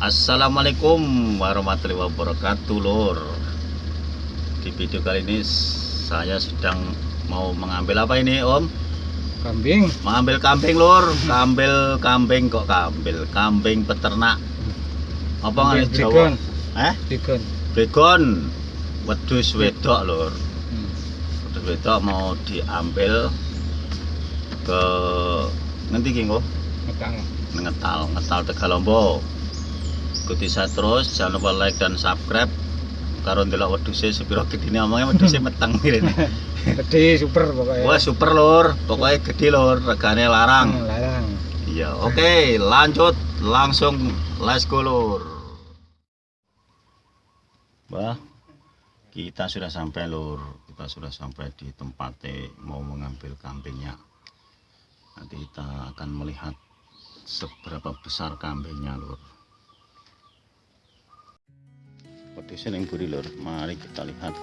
Assalamualaikum warahmatullahi wabarakatuh lur Di video kali ini saya sedang mau mengambil apa ini om? Kambing. Mengambil kambing lur Kambil kambing kok kambil Kambing peternak Apa Brigon. Jawa? Eh? Dikon. Begon Wedus wedok lur Hmm. Wedus wedok mau diambil ke nanti kok Metang. ngetal ngetal Tegalombo ikuti saya terus. Jangan lupa like dan subscribe. Karo ndelok wedhuse sepiro gedine omongnya wedhuse meteng ngene Gede super pokoknya. wah super lur. Pokoknya gede lur. Regane larang. Hmm, larang. iya oke. Lanjut. Langsung. Let's go lur. Wah, kita sudah sampai lur. Kita sudah sampai di tempatnya mau mengambil kambingnya. Nanti kita akan melihat seberapa besar kambingnya lur Wedhusnya yang buri lur. Mari kita lihat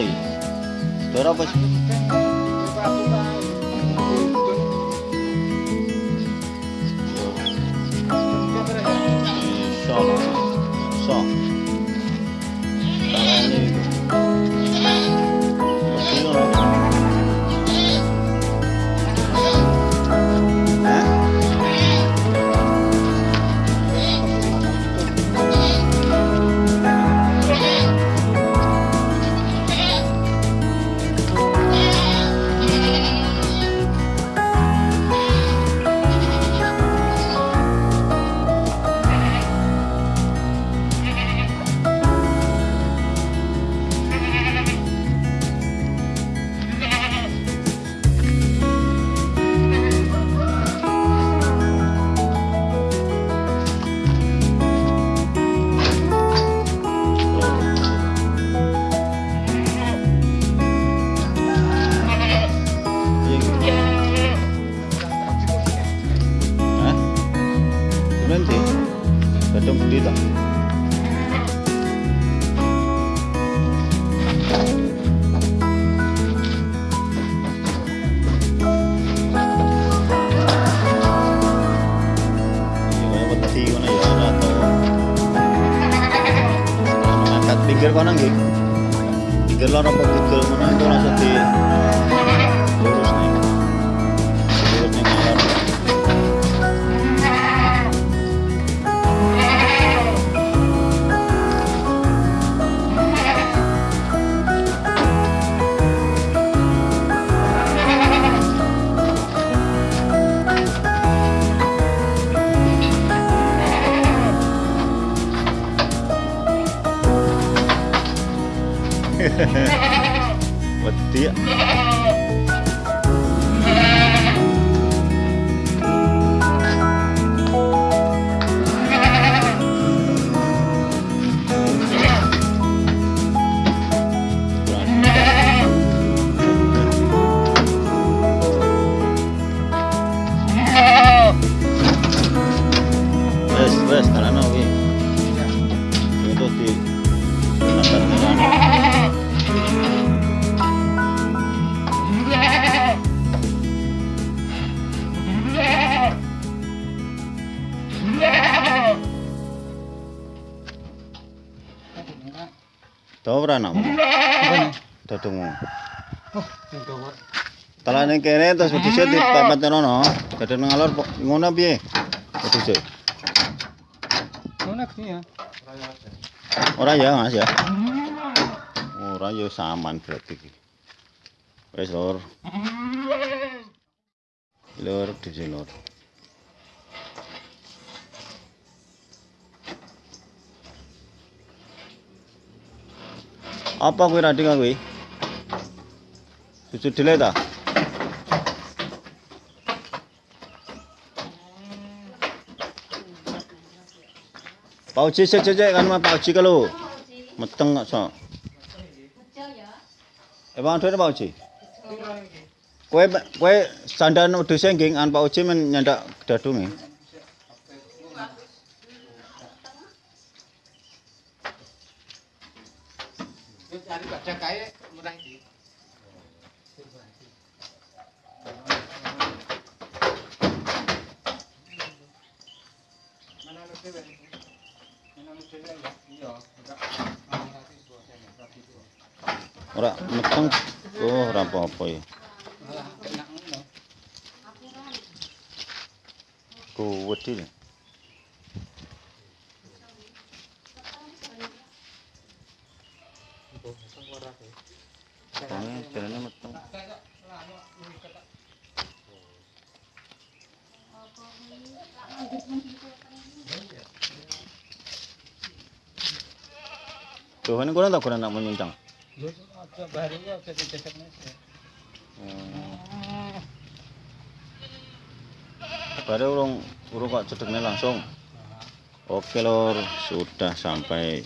aí. Estourava as Nanti Datang Badung gede tak iya, ya, pinggir kono nggih. Pinggir loro apa mana itu. മത്തിയ the West, I don't know. Tahu ora nak? Dadungmu. Oh, itu kok. Talane kene terus wedhuse dipapat rono. Dadeng ngalor ngono piye? Wedhuse. Mana ya? Ora ya, Mas ya. Ora ya saman berarti iki. Wis lur. Lur sini lur. Apa kuwi Radika kuwi? Susu dile ta? Pak Uji sik sik sik, kan mah Pak Uji kalau meteng kok sok. Eh Pak Uji Pak Uji. Kowe kowe sandan wedhuse nggih an Pak Uji men nyandak dadunge. Cari badak kae murah iki. Mana lu dhewe? Mana lu dhewe ya? Iya, enggak. Ah, dua. Ora meteng. Oh, ora apa-apa ya. Malah enak ngono. Kuwet iki. Aja baru ya aja dicecek meja. Hmm. Baru urung urung kok cedeknya langsung. Oke lor, sudah sampai